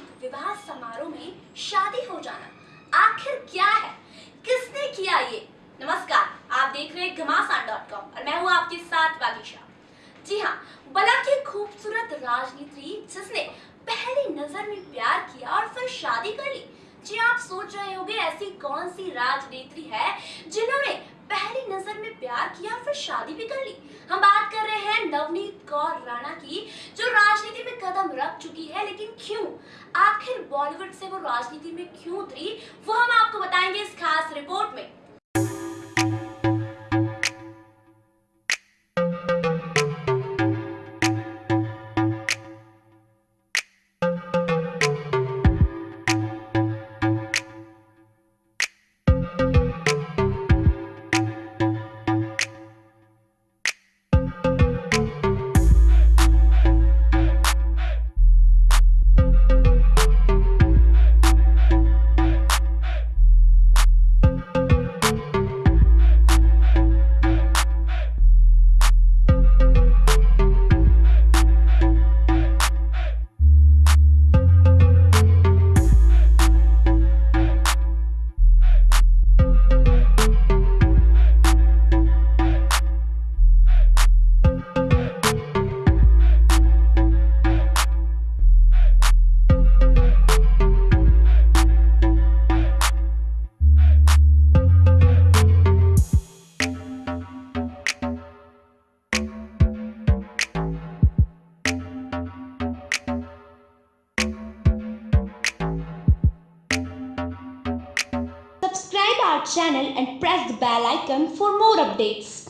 सामूहिक विवाह समारोह में शादी हो जाना। आखिर क्या है? किसने किया ये? नमस्कार, आप देख रहे हैं घमासान डॉट कॉम और मैं हूँ आपके साथ बागीशा जी हाँ बला की खूबसूरत राजनीति जिसने पहली नज़र में प्यार किया और फिर शादी कर ली। जी आप सोच रहे होंगे ऐसी कौन सी राजनेत्री है जिन्होंने पहली नज़र में प्यार किया फिर शादी भी कर ली हम बात कर रहे हैं नवनीत कौर राणा की, जो राजनीति में कदम रख चुकी है, लेकिन क्यों? आखिर बॉलीवुड से वो राजनीति में क्यों उतरी? वो our channel and press the bell icon for more updates.